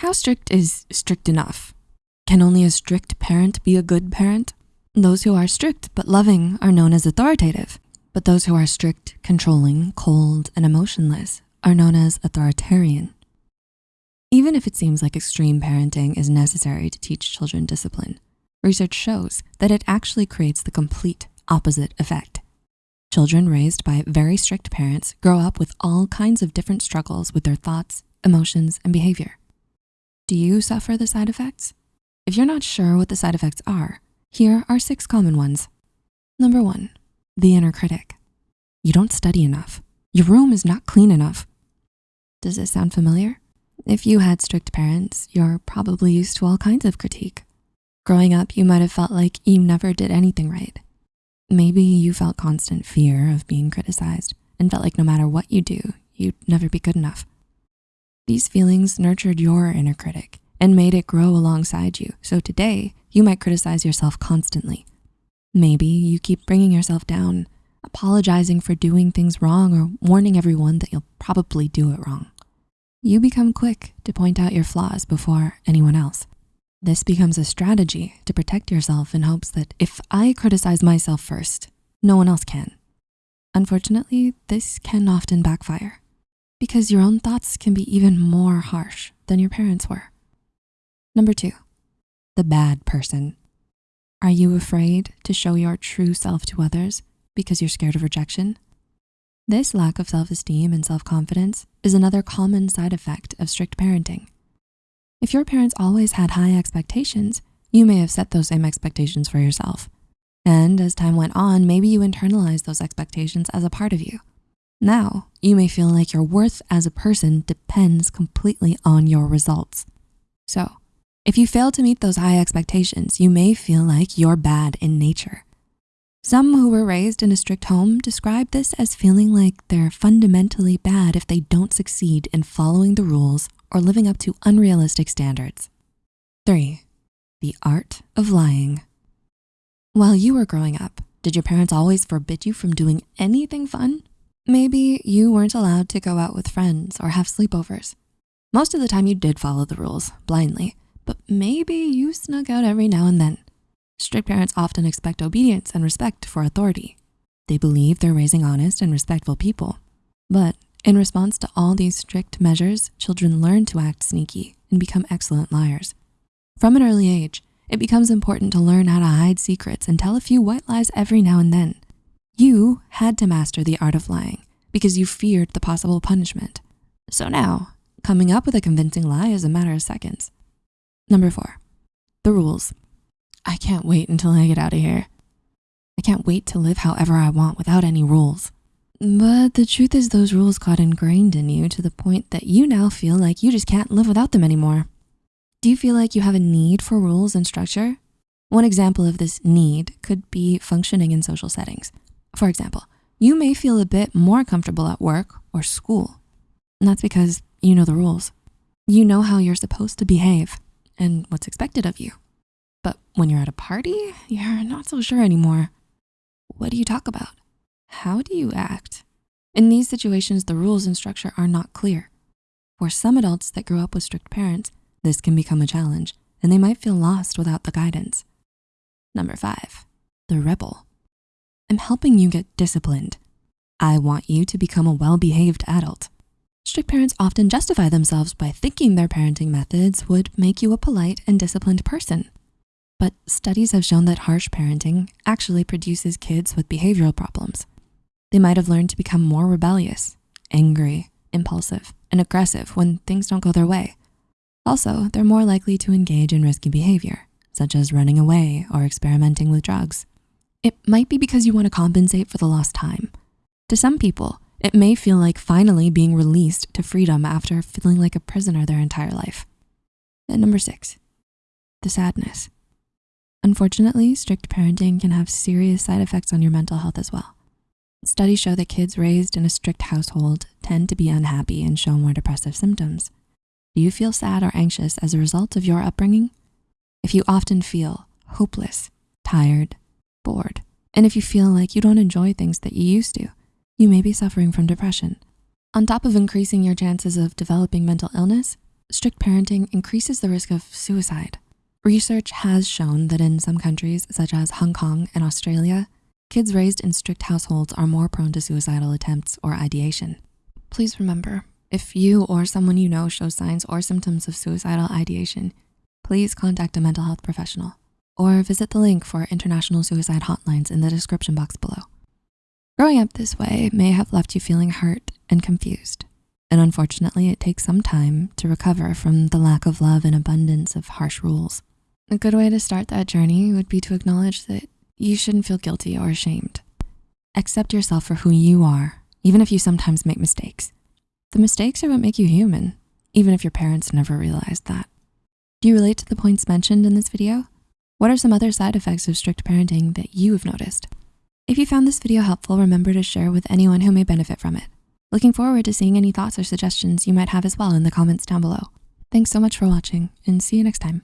How strict is strict enough? Can only a strict parent be a good parent? Those who are strict but loving are known as authoritative, but those who are strict, controlling, cold, and emotionless are known as authoritarian. Even if it seems like extreme parenting is necessary to teach children discipline, research shows that it actually creates the complete opposite effect. Children raised by very strict parents grow up with all kinds of different struggles with their thoughts, emotions, and behavior. Do you suffer the side effects? If you're not sure what the side effects are, here are six common ones. Number one, the inner critic. You don't study enough. Your room is not clean enough. Does this sound familiar? If you had strict parents, you're probably used to all kinds of critique. Growing up, you might have felt like you never did anything right. Maybe you felt constant fear of being criticized and felt like no matter what you do, you'd never be good enough. These feelings nurtured your inner critic and made it grow alongside you. So today, you might criticize yourself constantly. Maybe you keep bringing yourself down, apologizing for doing things wrong or warning everyone that you'll probably do it wrong. You become quick to point out your flaws before anyone else. This becomes a strategy to protect yourself in hopes that if I criticize myself first, no one else can. Unfortunately, this can often backfire because your own thoughts can be even more harsh than your parents were. Number two, the bad person. Are you afraid to show your true self to others because you're scared of rejection? This lack of self-esteem and self-confidence is another common side effect of strict parenting. If your parents always had high expectations, you may have set those same expectations for yourself. And as time went on, maybe you internalized those expectations as a part of you. Now, you may feel like your worth as a person depends completely on your results. So if you fail to meet those high expectations, you may feel like you're bad in nature. Some who were raised in a strict home describe this as feeling like they're fundamentally bad if they don't succeed in following the rules or living up to unrealistic standards. Three, the art of lying. While you were growing up, did your parents always forbid you from doing anything fun? Maybe you weren't allowed to go out with friends or have sleepovers. Most of the time you did follow the rules blindly, but maybe you snuck out every now and then. Strict parents often expect obedience and respect for authority. They believe they're raising honest and respectful people. But in response to all these strict measures, children learn to act sneaky and become excellent liars. From an early age, it becomes important to learn how to hide secrets and tell a few white lies every now and then. You had to master the art of lying because you feared the possible punishment. So now, coming up with a convincing lie is a matter of seconds. Number four, the rules. I can't wait until I get out of here. I can't wait to live however I want without any rules. But the truth is those rules got ingrained in you to the point that you now feel like you just can't live without them anymore. Do you feel like you have a need for rules and structure? One example of this need could be functioning in social settings. For example, you may feel a bit more comfortable at work or school. And that's because you know the rules. You know how you're supposed to behave and what's expected of you. But when you're at a party, you're not so sure anymore. What do you talk about? How do you act? In these situations, the rules and structure are not clear. For some adults that grew up with strict parents, this can become a challenge and they might feel lost without the guidance. Number five, the rebel. I'm helping you get disciplined. I want you to become a well-behaved adult. Strict parents often justify themselves by thinking their parenting methods would make you a polite and disciplined person. But studies have shown that harsh parenting actually produces kids with behavioral problems. They might have learned to become more rebellious, angry, impulsive, and aggressive when things don't go their way. Also, they're more likely to engage in risky behavior, such as running away or experimenting with drugs. It might be because you wanna compensate for the lost time. To some people, it may feel like finally being released to freedom after feeling like a prisoner their entire life. And number six, the sadness. Unfortunately, strict parenting can have serious side effects on your mental health as well. Studies show that kids raised in a strict household tend to be unhappy and show more depressive symptoms. Do you feel sad or anxious as a result of your upbringing? If you often feel hopeless, tired, bored, and if you feel like you don't enjoy things that you used to, you may be suffering from depression. On top of increasing your chances of developing mental illness, strict parenting increases the risk of suicide. Research has shown that in some countries, such as Hong Kong and Australia, kids raised in strict households are more prone to suicidal attempts or ideation. Please remember, if you or someone you know shows signs or symptoms of suicidal ideation, please contact a mental health professional or visit the link for international suicide hotlines in the description box below. Growing up this way may have left you feeling hurt and confused. And unfortunately, it takes some time to recover from the lack of love and abundance of harsh rules. A good way to start that journey would be to acknowledge that you shouldn't feel guilty or ashamed. Accept yourself for who you are, even if you sometimes make mistakes. The mistakes are what make you human, even if your parents never realized that. Do you relate to the points mentioned in this video? What are some other side effects of strict parenting that you have noticed? If you found this video helpful, remember to share with anyone who may benefit from it. Looking forward to seeing any thoughts or suggestions you might have as well in the comments down below. Thanks so much for watching and see you next time.